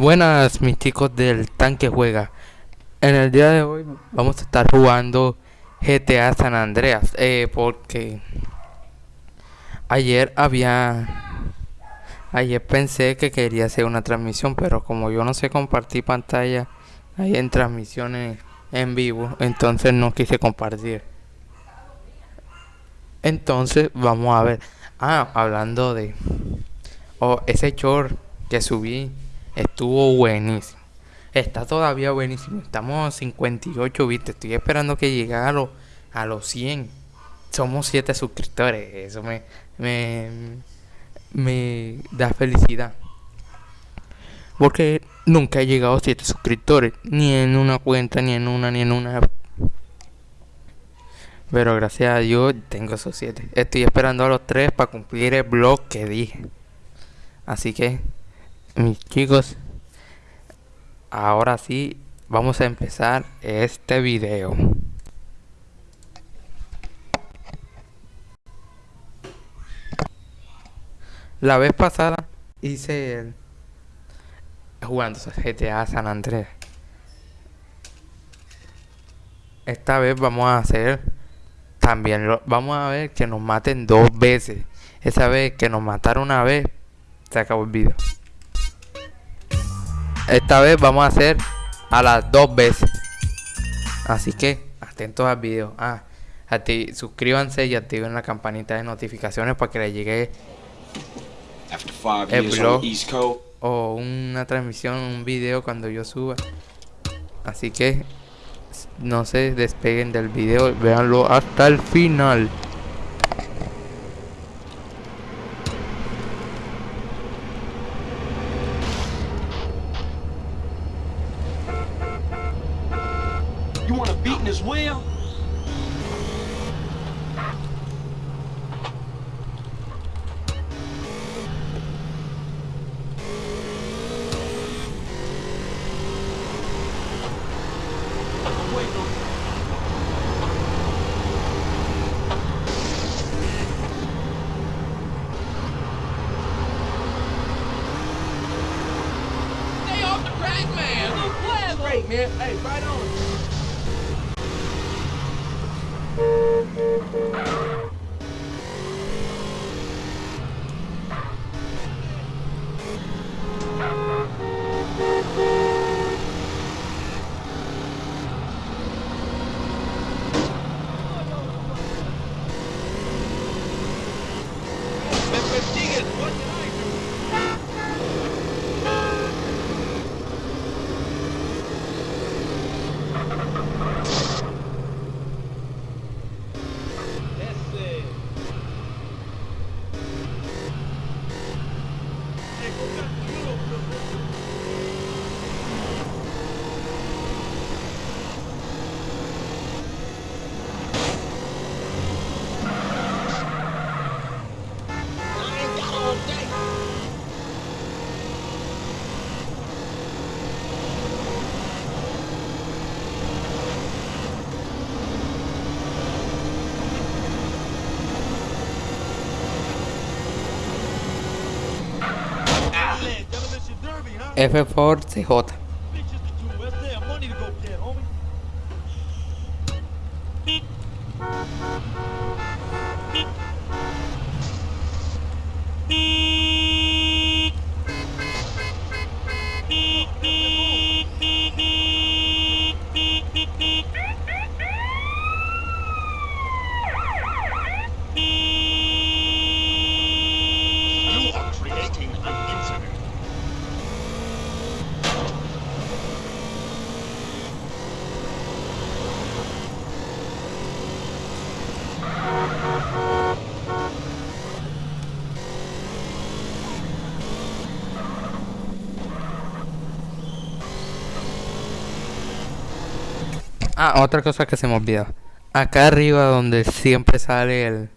Buenas mis chicos del tanque juega. En el día de hoy vamos a estar jugando GTA San Andreas. Eh, porque ayer había... Ayer pensé que quería hacer una transmisión, pero como yo no sé compartir pantalla ahí en transmisiones en vivo, entonces no quise compartir. Entonces vamos a ver. Ah, hablando de... Oh, ese short que subí estuvo buenísimo. Está todavía buenísimo. Estamos a 58 viste. Estoy esperando que llegue a, los 100. Somos 7 suscriptores. Eso me, me, me da felicidad. Porque nunca he llegado a 7 suscriptores. Ni en una cuenta, ni en una, ni en una. Pero gracias a Dios tengo esos 7. Estoy esperando a los 3 para cumplir el blog que dije. Así que mis chicos. Ahora sí vamos a empezar este video. La vez pasada hice el jugando GTA San Andrés. Esta vez vamos a hacer también lo, vamos a ver que nos maten dos veces. Esa vez que nos mataron una vez se acabó el video esta vez vamos a hacer a las dos veces. Así que atentos al video. Ah, suscríbanse y activen la campanita de notificaciones para que les llegue el blog o una transmisión, un video cuando yo suba. Así que no se despeguen del video, véanlo hasta el final. Great man. Man. Hey, right on. F4CJ. Ah, otra cosa que se me olvidó. Acá arriba donde siempre sale el,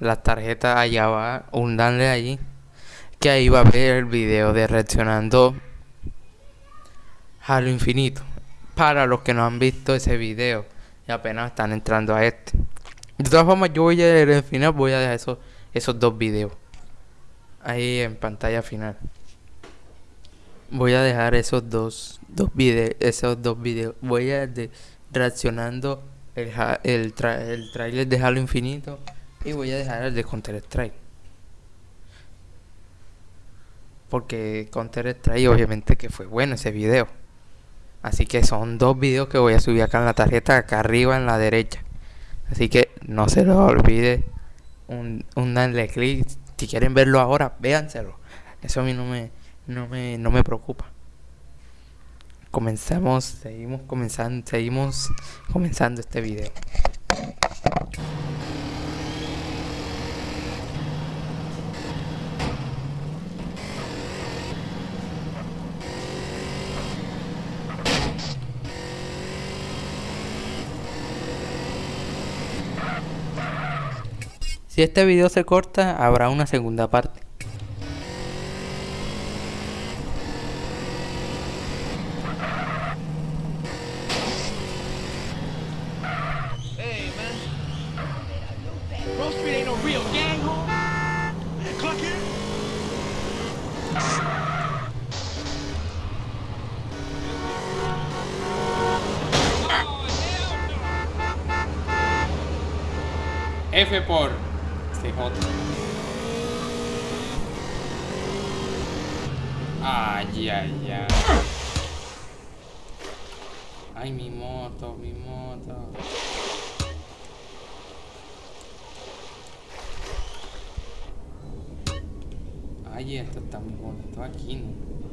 la tarjeta, allá va un danle allí. Que ahí va a ver el video de reaccionando a lo infinito. Para los que no han visto ese video y apenas están entrando a este. De todas formas, yo voy a al final voy a dejar esos, esos dos videos. Ahí en pantalla final. Voy a dejar esos dos, dos videos, esos dos videos. Voy a de reaccionando el, el, tra- el trailer de Halo Infinito y voy a dejar el de Counter Strike. Porque Counter Strike obviamente que fue bueno ese video. Así que son dos videos que voy a subir acá en la tarjeta, acá arriba en la derecha. Así que no se los olvide un, un darle clic. Si quieren verlo ahora, véanselo. Eso a mí no me, no me, no me preocupa. Comenzamos, seguimos comenzando, seguimos comenzando este video. Si este video se corta, habrá una segunda parte. F por CJ. Ay, ay, ay. Ay, mi moto, mi moto. Ay, esto está muy bonito aquí, ¿no?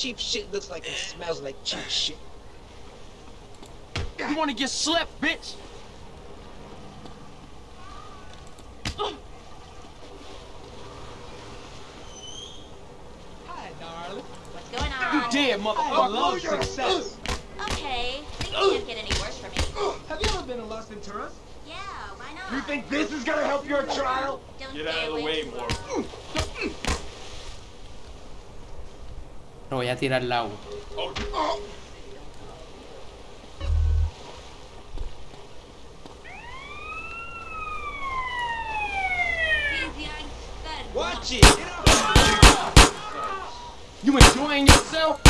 Cheap shit looks like it smells like cheap shit. You wanna get slept, bitch? Hi, darling. What's going You on? did, motherfucker. Love oh, success. Okay, things can't get any worse for me. Have you ever been in Los Venturas? Yeah, why not? You think this is gonna help your trial? Don't Get out of the away way, too Morgan. Lo voy a tirar! Get up! You enjoying yourself?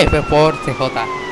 F por CJ.